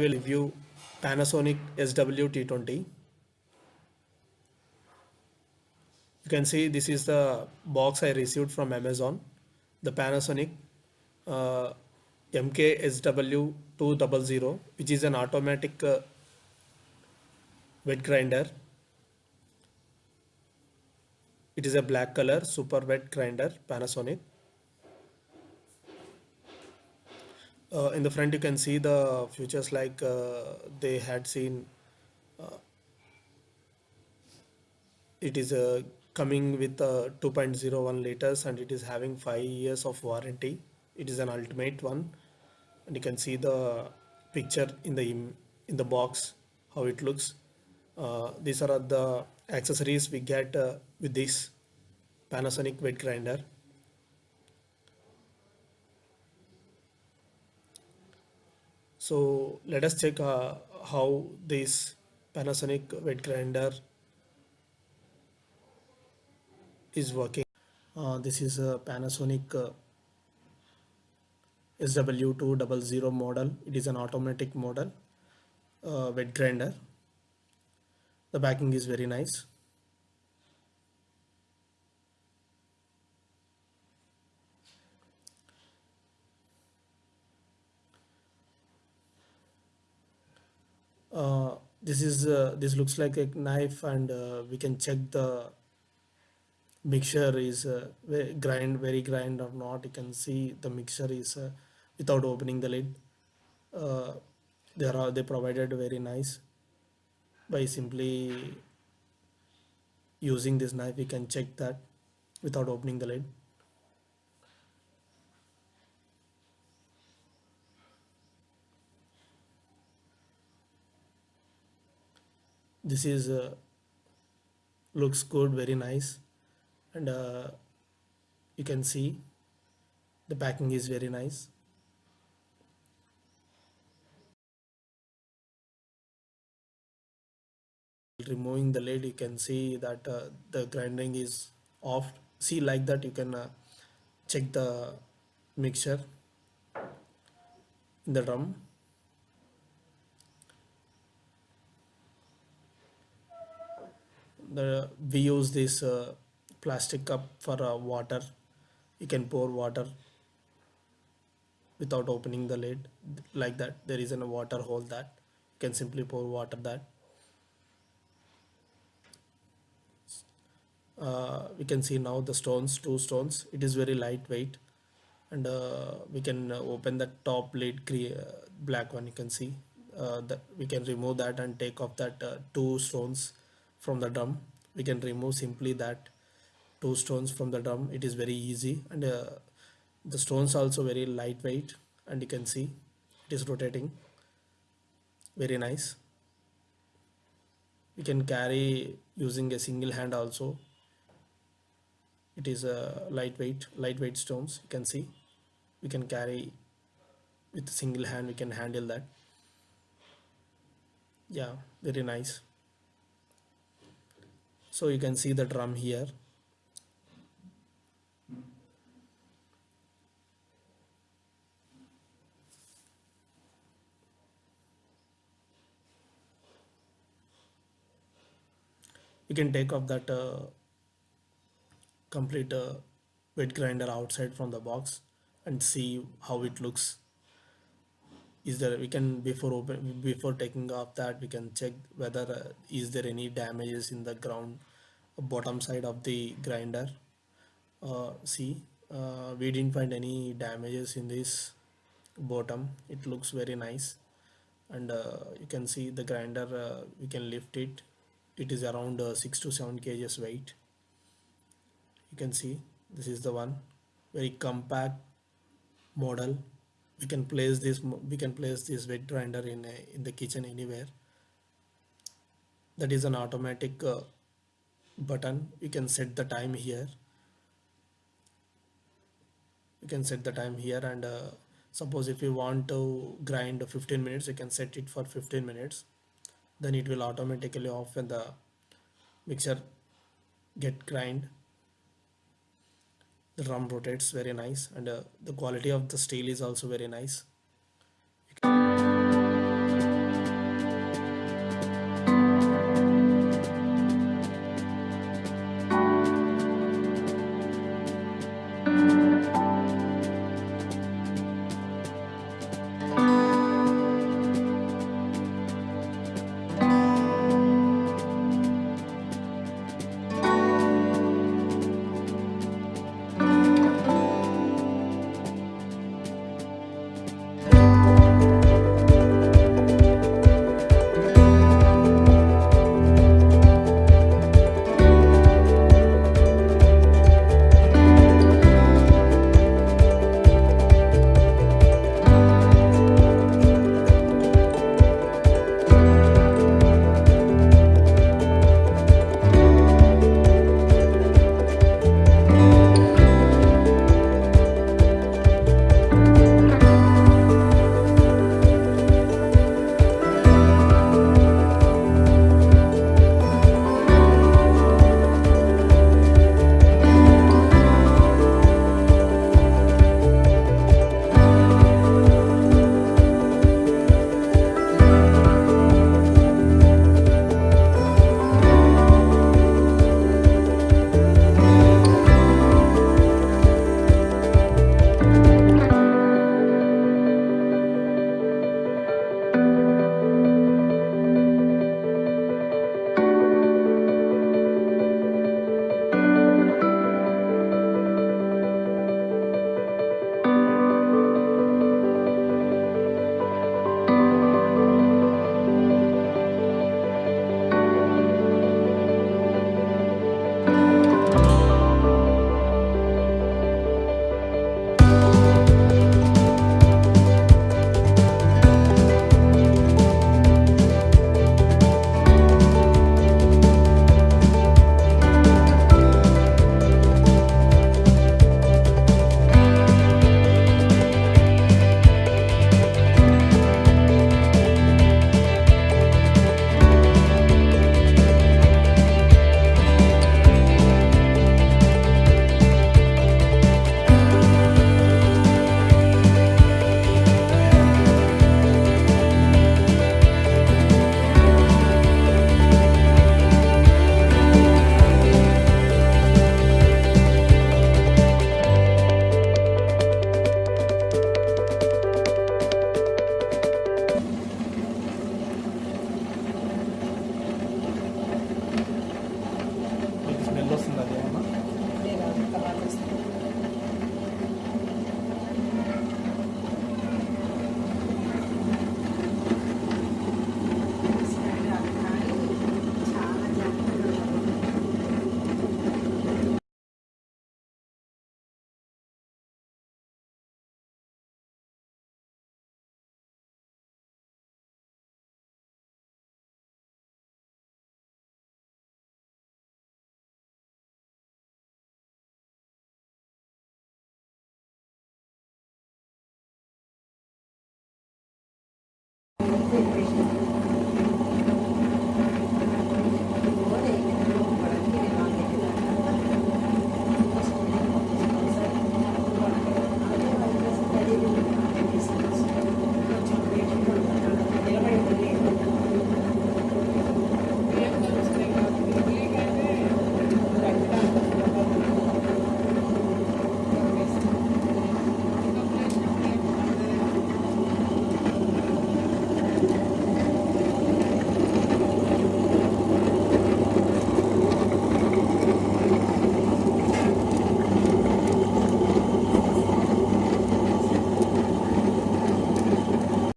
will review Panasonic SW-T20. You can see this is the box I received from Amazon. The Panasonic uh, MK-SW200 which is an automatic uh, wet grinder. It is a black color super wet grinder Panasonic. Uh, in the front you can see the features like uh, they had seen uh, it is uh, coming with uh, 2.01 liters and it is having 5 years of warranty. It is an ultimate one. And you can see the picture in the in the box how it looks. Uh, these are the accessories we get with this Panasonic wet grinder so let us check uh, how this Panasonic wet grinder is working. Uh, this is a Panasonic uh, SW200 model. It is an automatic model uh, wet grinder the backing is very nice uh, this is uh, this looks like a knife and uh, we can check the mixture is uh, grind very grind or not. You can see the mixture is uh, without opening the lid. Uh, they are they provided very nice. By simply using this knife we can check that without opening the lid this is uh, looks good very nice. And uh, you can see the packing is very nice. Removing the lid you can see that uh, the grinding is off. See like that you can uh, check the mixture in the drum the we use this uh, plastic cup for uh, water. You can pour water without opening the lid. Like that there is a water hole that you can simply pour water that. Uh, we can see now the stones two stones. It is very lightweight. And uh, we can uh, open the top lid uh, black one you can see. Uh, that we can remove that and take off that uh, two stones from the drum we can remove simply that two stones from the drum it is very easy. And uh, the stones also very lightweight. And you can see it is rotating. Very nice. We can carry using a single hand also. It is a uh, lightweight lightweight stones. You can see. We can carry with a single hand. We can handle that. Yeah very nice so you can see the drum here. You can take off that uh, complete uh, wet grinder outside from the box and see how it looks is there we can before open before taking off that we can check whether uh, is there any damages in the ground bottom side of the grinder. Uh, see uh, we didn't find any damages in this bottom. It looks very nice. And uh, you can see the grinder uh, we can lift it. It is around uh, 6 to 7 kgs weight you can see this is the one. Very compact model we can place this we can place this wet grinder in a, in the kitchen anywhere. That is an automatic uh, button. You can set the time here. You can set the time here and uh, suppose if you want to grind 15 minutes you can set it for 15 minutes. Then it will automatically off when the mixer get grind the drum rotates very nice and uh, the quality of the steel is also very nice Cristo.